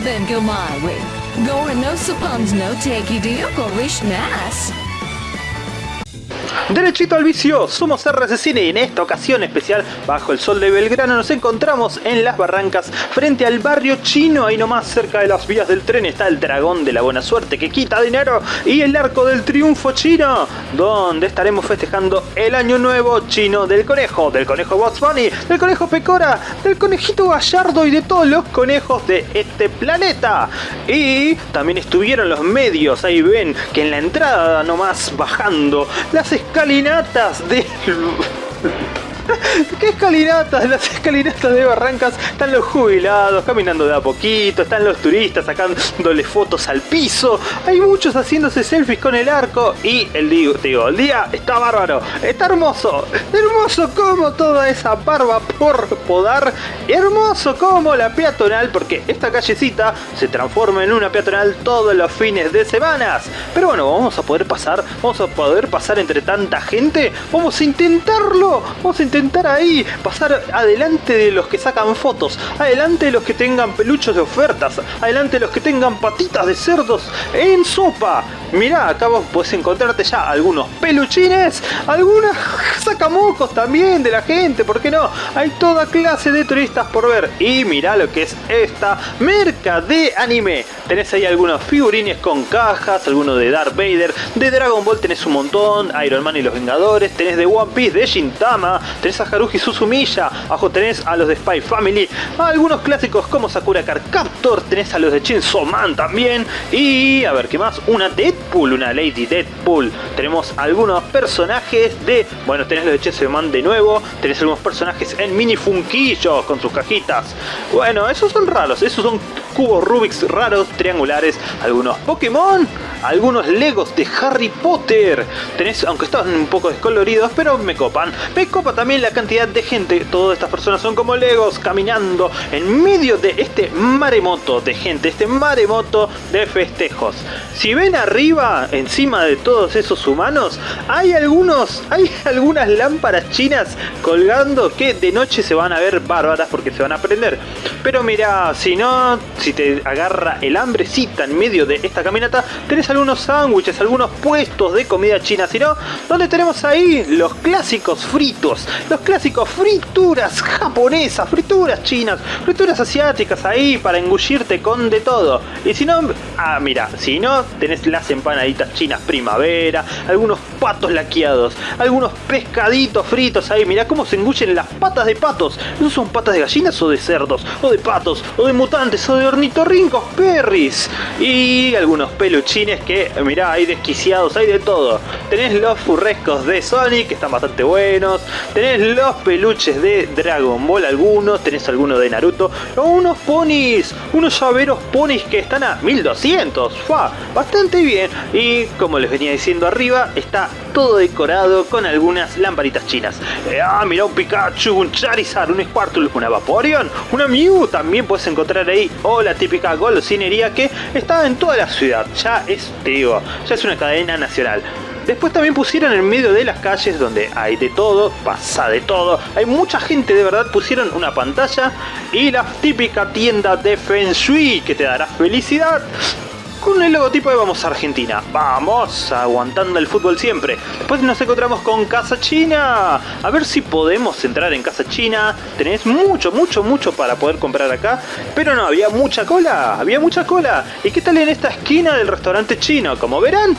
Then go my way. Go and no suppons no takey deal go rich nice. Derechito al vicio, somos RCCine y en esta ocasión especial, bajo el sol de Belgrano, nos encontramos en las barrancas frente al barrio chino, ahí nomás cerca de las vías del tren está el dragón de la buena suerte que quita dinero y el arco del triunfo chino, donde estaremos festejando el año nuevo chino del conejo, del conejo Box Bunny, del conejo Pecora, del conejito Gallardo y de todos los conejos de este planeta. Y también estuvieron los medios, ahí ven que en la entrada nomás bajando las escalinatas de... ¿Qué escalinatas? Las escalinatas de Barrancas están los jubilados caminando de a poquito, están los turistas sacándole fotos al piso, hay muchos haciéndose selfies con el arco y el digo, el día está bárbaro, está hermoso, hermoso como toda esa barba por podar, hermoso como la peatonal, porque esta callecita se transforma en una peatonal todos los fines de semanas. Pero bueno, vamos a poder pasar, vamos a poder pasar entre tanta gente, vamos a intentarlo, vamos a intentar ahí pasar adelante de los que sacan fotos, adelante de los que tengan peluchos de ofertas, adelante de los que tengan patitas de cerdos en sopa. Mirá, acá vos podés encontrarte ya algunos peluchines, algunas sacamocos también de la gente, ¿por qué no? Hay toda clase de turistas por ver. Y mirá lo que es esta merca de anime. Tenés ahí algunos figurines con cajas, algunos de Darth Vader, de Dragon Ball tenés un montón, Iron Man y los Vengadores, tenés de One Piece, de Shintama, tenés a Haruhi Suzumiya, abajo tenés a los de Spy Family, algunos clásicos como Sakura Card Captor, tenés a los de Chainsaw Man también, y a ver qué más, una Deadpool, una Lady Deadpool, tenemos algunos personajes de, bueno tenés los de Chainsaw Man de nuevo, tenés algunos personajes en mini funquillos con sus cajitas, bueno esos son raros, esos son cubos Rubik's raros, triangulares, algunos Pokémon, algunos Legos de Harry Potter, tenés, aunque están un poco descoloridos, pero me copan, me copa también la cantidad de gente, todas estas personas son como Legos caminando en medio de este maremoto de gente, este maremoto de festejos. Si ven arriba, encima de todos esos humanos, hay algunos, hay algunas lámparas chinas colgando que de noche se van a ver bárbaras porque se van a prender. Pero mira, si no, si te agarra el hambrecita en medio de esta caminata, tenés algunos sándwiches, algunos puestos de comida china, si no, donde tenemos ahí los clásicos fritos, los clásicos frituras japonesas, frituras chinas, frituras asiáticas ahí para engullirte con de todo. Y si no, ah mira, si no, tenés las empanaditas chinas primavera, algunos patos laqueados, algunos pescaditos fritos ahí, mira cómo se engullen las patas de patos. ¿No son patas de gallinas o de cerdos? O de patos, o de mutantes, o de ornitorrincos perris. Y algunos peluchines que, mirá, hay desquiciados, hay de todo. Tenés los furrescos de Sonic, que están bastante buenos. Tenés los peluches de Dragon Ball, algunos. Tenés algunos de Naruto. O unos ponis, unos llaveros ponis que están a 1200. Fa, bastante bien. Y como les venía diciendo arriba, está todo decorado con algunas lamparitas chinas. Eh, ah, mira un Pikachu, un Charizard, un Squirtle, una Vaporeon, una Mew. También puedes encontrar ahí, o la típica golosinería que está en toda la ciudad. Ya es, te digo, ya es una cadena nacional. Después también pusieron en medio de las calles donde hay de todo, pasa de todo. Hay mucha gente de verdad, pusieron una pantalla y la típica tienda de Feng Shui que te dará felicidad con el logotipo de Vamos a Argentina. Vamos, aguantando el fútbol siempre. Después nos encontramos con Casa China. A ver si podemos entrar en Casa China. Tenés mucho, mucho, mucho para poder comprar acá. Pero no, había mucha cola. Había mucha cola. ¿Y qué tal en esta esquina del restaurante chino? Como verán,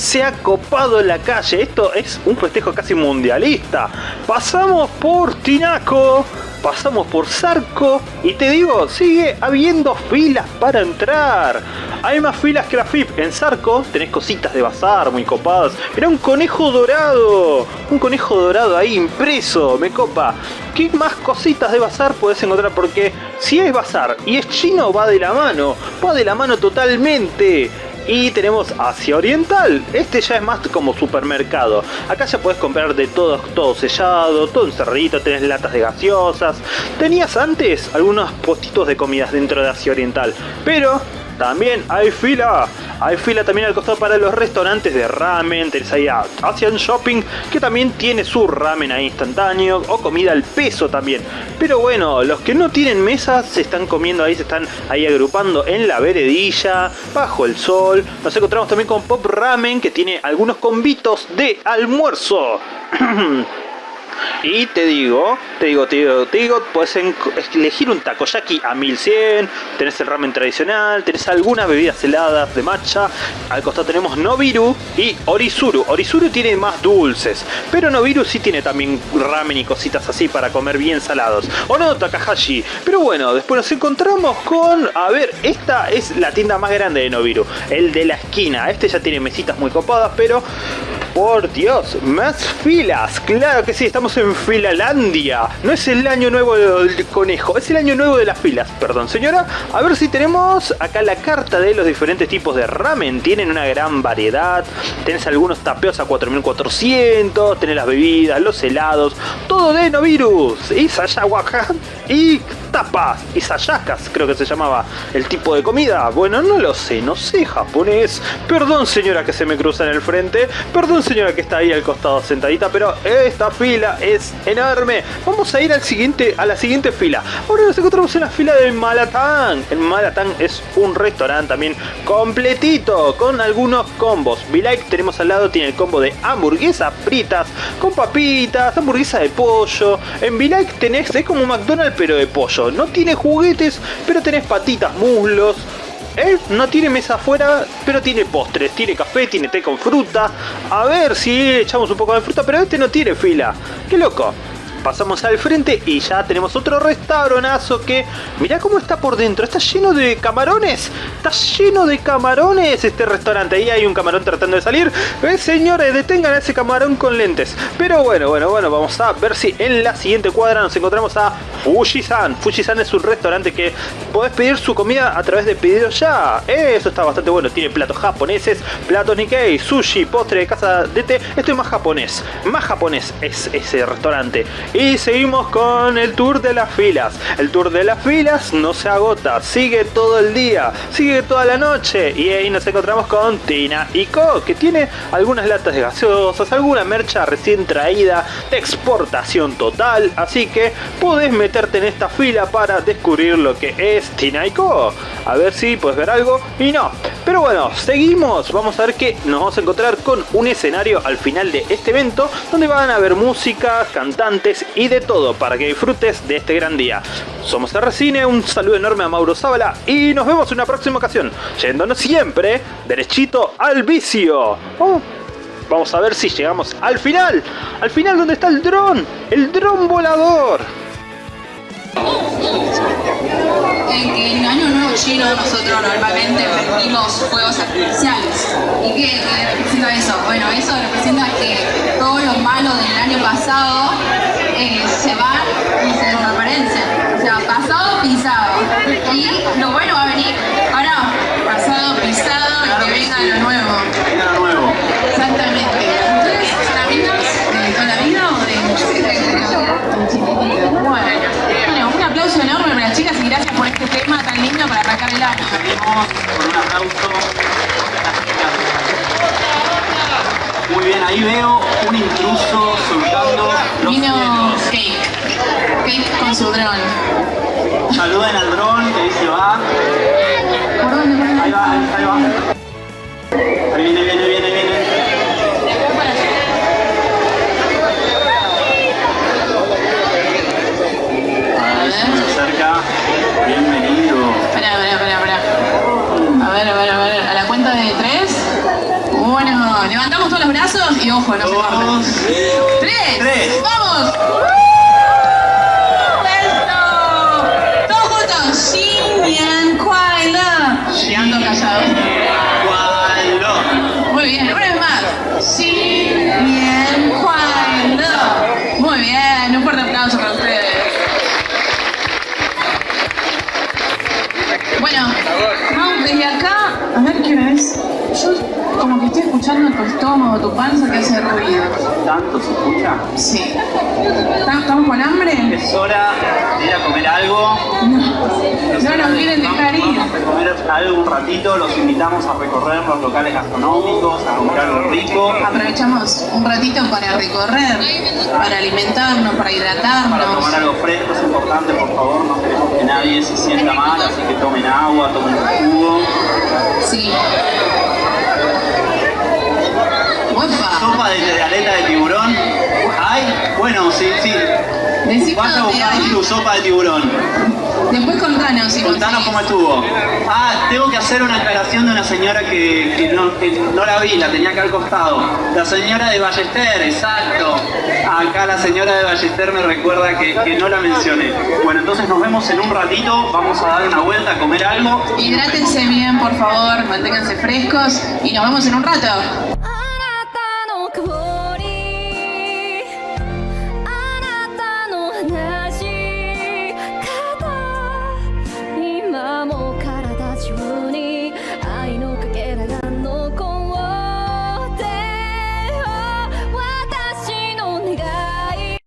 se ha copado la calle. Esto es un festejo casi mundialista. Pasamos por Tinaco pasamos por Zarco y te digo, sigue habiendo filas para entrar. Hay más filas que la FIP. En Zarco tenés cositas de bazar muy copadas. Era un conejo dorado. Un conejo dorado ahí impreso. Me copa. ¿Qué más cositas de bazar puedes encontrar? Porque si es bazar y es chino va de la mano. Va de la mano totalmente. Y tenemos Asia Oriental. Este ya es más como supermercado. Acá ya puedes comprar de todo, todo sellado, todo encerradito, tenés latas de gaseosas. Tenías antes algunos postitos de comidas dentro de Asia Oriental. Pero también hay fila. Hay fila también al costado para los restaurantes de ramen. Tenés ahí a Asian Shopping, que también tiene su ramen ahí instantáneo. O comida al peso también. Pero bueno, los que no tienen mesas se están comiendo ahí, se están ahí agrupando en la veredilla, bajo el sol. Nos encontramos también con Pop Ramen, que tiene algunos convitos de almuerzo. Y te digo, te digo, te digo, te digo, puedes elegir un takoyaki a 1100, tenés el ramen tradicional, tenés algunas bebidas heladas de matcha, al costado tenemos Nobiru y Orizuru. Orizuru tiene más dulces, pero Nobiru sí tiene también ramen y cositas así para comer bien salados. O no, Takahashi. Pero bueno, después nos encontramos con, a ver, esta es la tienda más grande de Nobiru, el de la esquina. Este ya tiene mesitas muy copadas, pero por Dios, más filas. Claro que sí, estamos en Filalandia. No es el año nuevo del conejo, es el año nuevo de las filas. Perdón, señora. A ver si tenemos acá la carta de los diferentes tipos de ramen. Tienen una gran variedad. Tenés algunos tapeos a 4400. Tenés las bebidas, los helados. Todo de no virus. Y Sayawakan. Y tapas y sayacas, creo que se llamaba el tipo de comida. Bueno, no lo sé, no sé japonés. Perdón señora que se me cruza en el frente, perdón señora que está ahí al costado sentadita, pero esta fila es enorme. Vamos a ir al siguiente, a la siguiente fila. Ahora nos encontramos en la fila de Malatán. El Malatán es un restaurante también completito, con algunos combos. V-Like tenemos al lado, tiene el combo de hamburguesas fritas, con papitas, hamburguesa de pollo. En V-Like tenés, es como McDonald's pero de pollo. No tiene juguetes, pero tenés patitas, muslos. ¿Eh? No tiene mesa afuera, pero tiene postres, tiene café, tiene té con fruta. A ver si echamos un poco de fruta, pero este no tiene fila. ¡Qué loco! Pasamos al frente y ya tenemos otro restaurantazo que... Mirá cómo está por dentro, está lleno de camarones. Está lleno de camarones este restaurante. Ahí hay un camarón tratando de salir. Eh, señores, detengan a ese camarón con lentes. Pero bueno, bueno, bueno, vamos a ver si en la siguiente cuadra nos encontramos a Fujisan. Fujisan es un restaurante que podés pedir su comida a través de pedido ya. Eso está bastante bueno. Tiene platos japoneses, platos Nikkei, sushi, postre de casa de té. Esto es más japonés. Más japonés es ese restaurante. Y seguimos con el tour de las filas. El tour de las filas no se agota, sigue todo el día, sigue toda la noche. Y ahí nos encontramos con Tina y que tiene algunas latas de gaseosas, alguna mercha recién traída de exportación total. Así que podés meterte en esta fila para descubrir lo que es Tina y. A ver si puedes ver algo y no. Pero bueno, seguimos. Vamos a ver que nos vamos a encontrar con un escenario al final de este evento donde van a haber música, cantantes y de todo para que disfrutes de este gran día. Somos RCine, un saludo enorme a Mauro Zábala y nos vemos en una próxima ocasión, yéndonos siempre derechito al vicio. Oh, vamos a ver si llegamos al final, al final donde está el dron, el dron volador. En que en Año Nuevo Chino nosotros normalmente prendimos fuegos artificiales. ¿Y qué, representa eso? Bueno, eso representa que todo lo malo del año pasado eh, se va y se desaparecen. O sea, pasado, pisado. Y lo bueno va a venir. Ahora, pasado, pisado y que venga lo nuevo. Venga lo nuevo. Exactamente. ¿Ustedes son amigos de toda la vida o de Bueno, un aplauso enorme para las chicas y gracias tema tan lindo para arrancar el año. Salimos con un aplauso. Muy bien, ahí veo un intruso soltando los Vino cielos. Cake. Cake con su dron. Saluden al dron que ahí se va. ¿Por dónde? Ahí va, ahí, va. Ahí viene, viene. Tu estómago, tu panza que hace ruido. ¿Tanto se escucha? Sí. ¿Estamos con hambre? Es hora de ir a comer algo. No, no nos quieren dejar ir. Vamos a comer algo un ratito, los invitamos a recorrer los locales gastronómicos, a comer algo rico, Aprovechamos un ratito para recorrer, para alimentarnos, para para hidratarnos. tomar algo fresco, es importante, por favor, no queremos que nadie se sienta mal, así que tomen agua, tomen jugo. Sí. Opa. Sopa de, de aleta de tiburón. Ay, bueno, sí, sí. Vas a buscar tu sopa de tiburón. Después contanos si Contanos cómo estuvo. Ah, tengo que hacer una aclaración de una señora que, que no, que no la vi, la tenía acá al costado. La señora de Ballester, exacto. Acá la señora de Ballester me recuerda que, que no la mencioné. Bueno, entonces nos vemos en un ratito, vamos a dar una vuelta a comer algo. Hidrátense bien, por favor, manténganse frescos y nos vemos en un rato.